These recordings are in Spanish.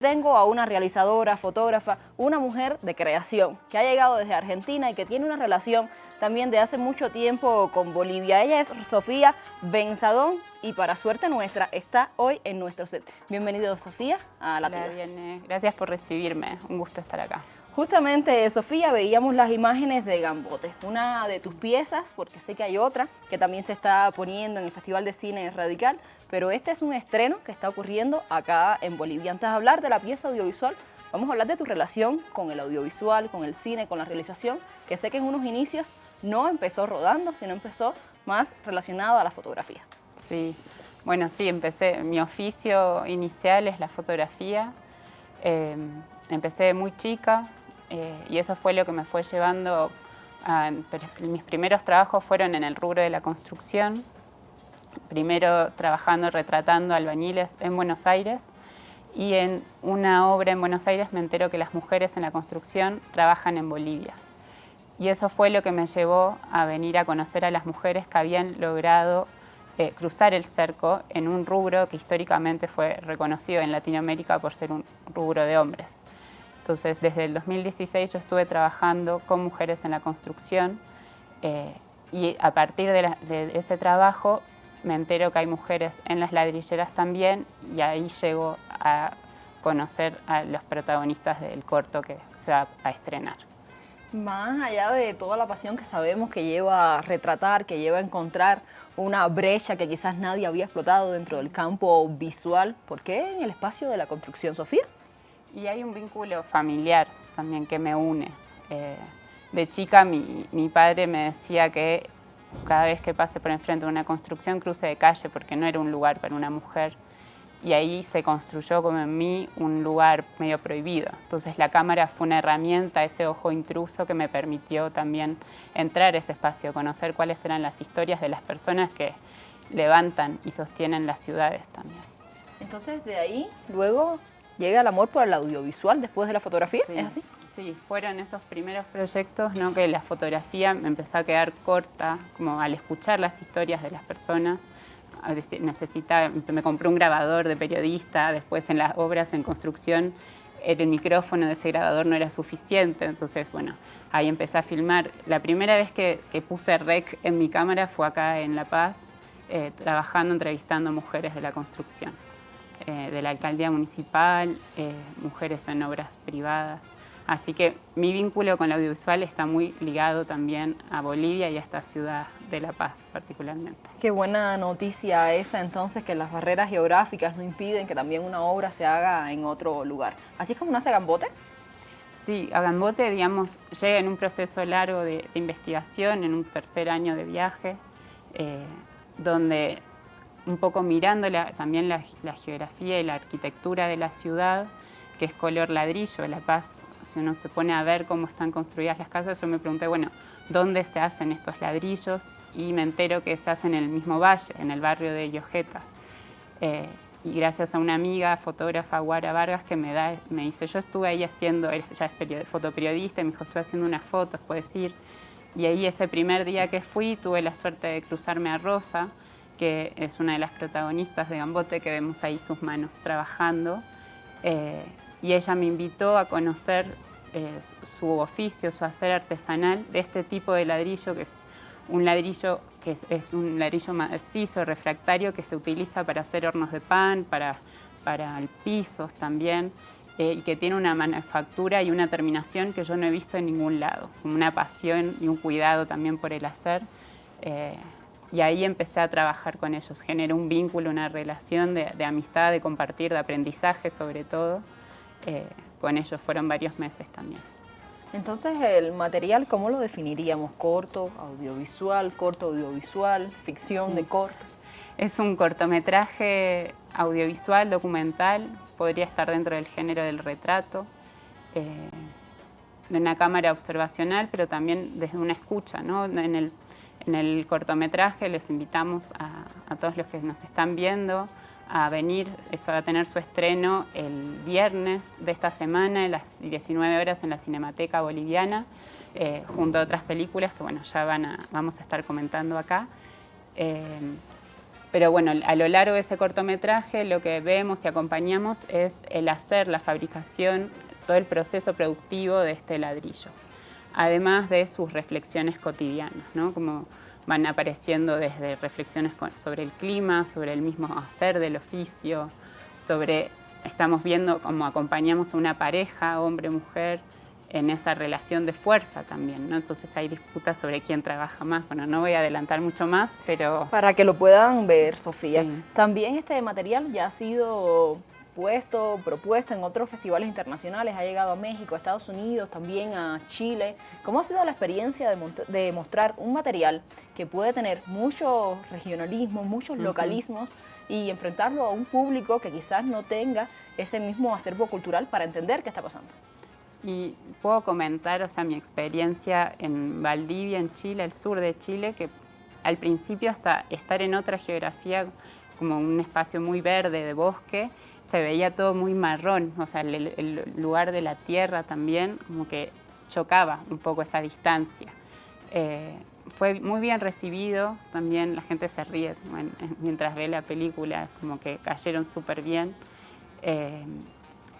Tengo a una realizadora, fotógrafa, una mujer de creación que ha llegado desde Argentina y que tiene una relación también de hace mucho tiempo con Bolivia. Ella es Sofía Benzadón y para suerte nuestra está hoy en nuestro set. Bienvenido Sofía a La. Gracias por recibirme, un gusto estar acá. Justamente, Sofía, veíamos las imágenes de Gambote, una de tus piezas, porque sé que hay otra que también se está poniendo en el Festival de Cine Radical, pero este es un estreno que está ocurriendo acá en Bolivia. Antes de hablar de la pieza audiovisual, vamos a hablar de tu relación con el audiovisual, con el cine, con la realización, que sé que en unos inicios no empezó rodando, sino empezó más relacionado a la fotografía. Sí, bueno, sí, empecé, mi oficio inicial es la fotografía, eh, empecé muy chica eh, y eso fue lo que me fue llevando, a, mis primeros trabajos fueron en el rubro de la construcción, primero trabajando, retratando albañiles en Buenos Aires y en una obra en Buenos Aires me entero que las mujeres en la construcción trabajan en Bolivia. Y eso fue lo que me llevó a venir a conocer a las mujeres que habían logrado eh, cruzar el cerco en un rubro que históricamente fue reconocido en Latinoamérica por ser un rubro de hombres. Entonces, desde el 2016 yo estuve trabajando con mujeres en la construcción eh, y a partir de, ese trabajo me entero que hay mujeres en las ladrilleras también y ahí llego a conocer a los protagonistas del corto que se va a estrenar. Más allá de toda la pasión que sabemos que lleva a retratar, que lleva a encontrar una brecha que quizás nadie había explotado dentro del campo visual, ¿por qué en el espacio de la construcción, Sofía? Y hay un vínculo familiar también que me une. Eh, de chica mi, mi padre me decía que cada vez que pase por enfrente de una construcción cruce de calle porque no era un lugar para una mujer y ahí se construyó como en mí un lugar medio prohibido. Entonces la cámara fue una herramienta, ese ojo intruso que me permitió también entrar a ese espacio, conocer cuáles eran las historias de las personas que levantan y sostienen las ciudades también. Entonces de ahí luego llega el amor por el audiovisual después de la fotografía, ¿es así? Sí, fueron esos primeros proyectos ¿no? que la fotografía me empezó a quedar corta, como al escuchar las historias de las personas, necesita, me compré un grabador de periodista, después en las obras en construcción el micrófono de ese grabador no era suficiente, entonces bueno, ahí empecé a filmar. La primera vez que, puse rec en mi cámara fue acá en La Paz, eh, trabajando, entrevistando mujeres de la construcción, eh, de la alcaldía municipal, eh, mujeres en obras privadas. Así que mi vínculo con el audiovisual está muy ligado también a Bolivia y a esta ciudad de La Paz particularmente. Qué buena noticia esa entonces, que las barreras geográficas no impiden que también una obra se haga en otro lugar. ¿Así es como nace Gambote? Sí, Agambote, digamos, llega en un proceso largo de, investigación, en un tercer año de viaje, eh, donde un poco mirando también la, la geografía y la arquitectura de la ciudad, que es color ladrillo, La Paz si uno se pone a ver cómo están construidas las casas, yo me pregunté, bueno, ¿dónde se hacen estos ladrillos? Y me entero que se hacen en el mismo valle, en el barrio de Yojeta. Eh, y gracias a una amiga, fotógrafa, Guara Vargas, que me, da, me dice, yo estuve ahí haciendo, ella es fotoperiodista, y me dijo, estuve haciendo unas fotos, puedes ir. Y ahí ese primer día que fui, tuve la suerte de cruzarme a Rosa, que es una de las protagonistas de Gambote, que vemos ahí sus manos trabajando. Eh, y ella me invitó a conocer eh, su oficio, su hacer artesanal de este tipo de ladrillo que es un ladrillo que es, un ladrillo macizo, refractario, que se utiliza para hacer hornos de pan, para, para pisos también, eh, y que tiene una manufactura y una terminación que yo no he visto en ningún lado, una pasión y un cuidado también por el hacer. Eh, y ahí empecé a trabajar con ellos, generé un vínculo, una relación de, de amistad, de compartir, de aprendizaje sobre todo. Eh, con ellos. Fueron varios meses también. Entonces, el material, ¿cómo lo definiríamos? ¿Corto, audiovisual, corto audiovisual, ficción de corto? Es un cortometraje audiovisual, documental, podría estar dentro del género del retrato, eh, de una cámara observacional, pero también desde una escucha. ¿no? En, el, en el cortometraje les invitamos a, a todos los que nos están viendo a venir, eso va a tener su estreno el viernes de esta semana a las 19 horas en la Cinemateca Boliviana, eh, junto a otras películas que bueno, ya van a, vamos a estar comentando acá. Eh, pero bueno, a lo largo de ese cortometraje lo que vemos y acompañamos es el hacer la fabricación, todo el proceso productivo de este ladrillo, además de sus reflexiones cotidianas, ¿no? como van apareciendo desde reflexiones sobre el clima, sobre el mismo hacer del oficio, sobre, estamos viendo cómo acompañamos a una pareja, hombre-mujer, en esa relación de fuerza también, ¿no? Entonces hay disputas sobre quién trabaja más. Bueno, no voy a adelantar mucho más, pero... Para que lo puedan ver, Sofía. También este material ya ha sido puesto, propuesto en otros festivales internacionales, ha llegado a México, a Estados Unidos, también a Chile. ¿Cómo ha sido la experiencia de, mostrar un material que puede tener muchos regionalismos, muchos localismos y enfrentarlo a un público que quizás no tenga ese mismo acervo cultural para entender qué está pasando? Y puedo comentar, o sea, mi experiencia en Valdivia, en Chile, el sur de Chile, que al principio hasta estar en otra geografía, como un espacio muy verde de bosque, se veía todo muy marrón, o sea, el, lugar de la tierra también, como que chocaba un poco esa distancia. Eh, fue muy bien recibido, también la gente se ríe mientras ve la película, como que cayeron súper bien. Eh,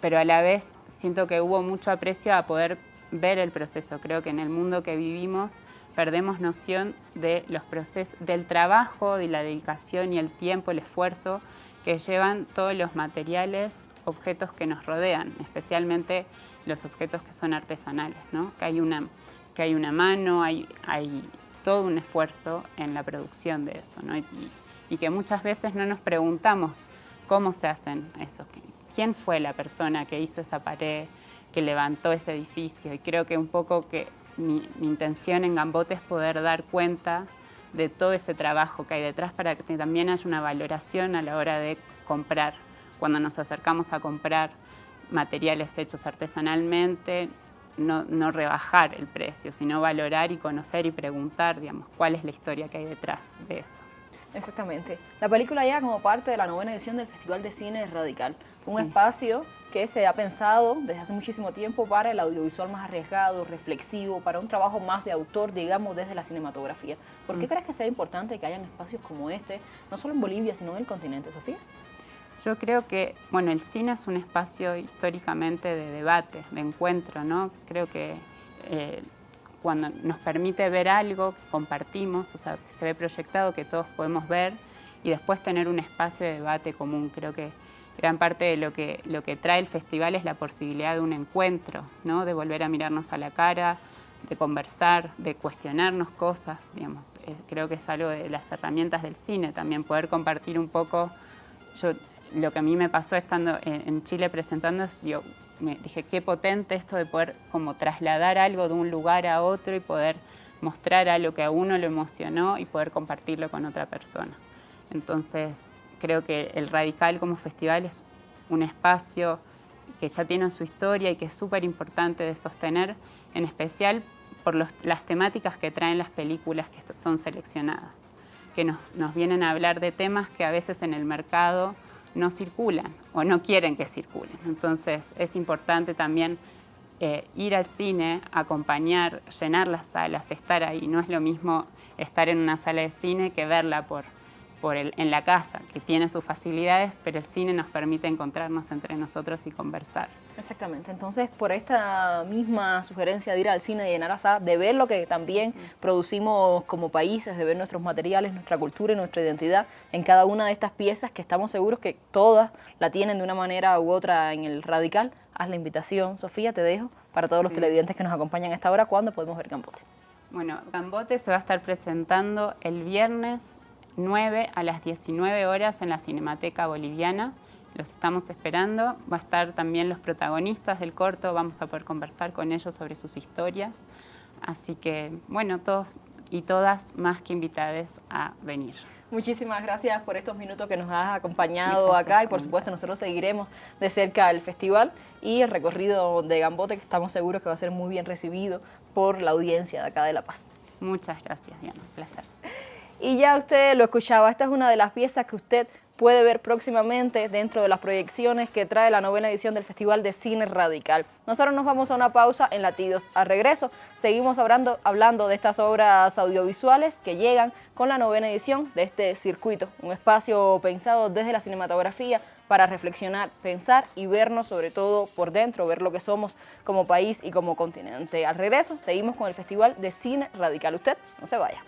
pero a la vez siento que hubo mucho aprecio a poder ver el proceso. Creo que en el mundo que vivimos perdemos noción de los procesos, del trabajo, de la dedicación y el tiempo, el esfuerzo que llevan todos los materiales, objetos que nos rodean, especialmente los objetos que son artesanales, ¿no? que, hay una, que hay una mano, hay, hay todo un esfuerzo en la producción de eso, ¿no? y, que muchas veces no nos preguntamos cómo se hacen esos, quién fue la persona que hizo esa pared, que levantó ese edificio. Y creo que un poco que mi, intención en Gambote es poder dar cuenta de todo ese trabajo que hay detrás para que también haya una valoración a la hora de comprar. Cuando nos acercamos a comprar materiales hechos artesanalmente, no, no, rebajar el precio, sino valorar y conocer y preguntar, digamos, cuál es la historia que hay detrás de eso. Exactamente. La película llega como parte de la novena edición del Festival de Cine Radical, un espacio que se ha pensado desde hace muchísimo tiempo para el audiovisual más arriesgado, reflexivo, para un trabajo más de autor, digamos, desde la cinematografía. ¿Por qué mm. crees que sea importante que hayan espacios como este, no solo en Bolivia, sino en el continente, Sofía? Yo creo que, bueno, el cine es un espacio históricamente de debate, de encuentro, ¿no? Creo que eh, cuando nos permite ver algo que compartimos, o sea, que se ve proyectado, que todos podemos ver, y después tener un espacio de debate común. Creo que gran parte de lo que, lo que trae el festival es la posibilidad de un encuentro, ¿no? de volver a mirarnos a la cara, de conversar, de cuestionarnos cosas, digamos. Creo que es algo de las herramientas del cine también, poder compartir un poco. Yo, lo que a mí me pasó estando en, Chile presentando es, me dije, qué potente esto de poder como trasladar algo de un lugar a otro y poder mostrar algo que a uno lo emocionó y poder compartirlo con otra persona. Entonces, creo que el Radical como festival es un espacio que ya tiene su historia y que es súper importante de sostener, en especial por las temáticas que traen las películas que son seleccionadas, que nos, nos vienen a hablar de temas que a veces en el mercado no circulan o no quieren que circulen. Entonces es importante también eh, ir al cine, acompañar, llenar las salas, estar ahí. No es lo mismo estar en una sala de cine que verla por en la casa, que tiene sus facilidades, pero el cine nos permite encontrarnos entre nosotros y conversar. Exactamente, entonces por esta misma sugerencia de ir al cine y llenar a de ver lo que también producimos como países, de ver nuestros materiales, nuestra cultura y nuestra identidad en cada una de estas piezas que estamos seguros que todas la tienen de una manera u otra en el radical, haz la invitación. Sofía, te dejo para todos los televidentes que nos acompañan a esta hora, ¿cuándo podemos ver Gambote? Bueno, Gambote se va a estar presentando el viernes 9 a las 19 horas en la Cinemateca Boliviana. Los estamos esperando. Va a estar también los protagonistas del corto, vamos a poder conversar con ellos sobre sus historias. Así que, bueno, todos y todas más que invitadas a venir. Muchísimas gracias por estos minutos que nos has acompañado acá y por supuesto nosotros seguiremos de cerca el festival y el recorrido de Gambote que estamos seguros que va a ser muy bien recibido por la audiencia de acá de La Paz. Muchas gracias, Diana. Un placer. Y ya usted lo escuchaba, esta es una de las piezas que usted puede ver próximamente dentro de las proyecciones que trae la novena edición del Festival de Cine Radical. Nosotros nos vamos a una pausa en Latidos. Al regreso seguimos hablando, hablando de estas obras audiovisuales que llegan con la novena edición de este circuito, un espacio pensado desde la cinematografía para reflexionar, pensar y vernos sobre todo por dentro, ver lo que somos como país y como continente. Al regreso seguimos con el Festival de Cine Radical. Usted no se vaya.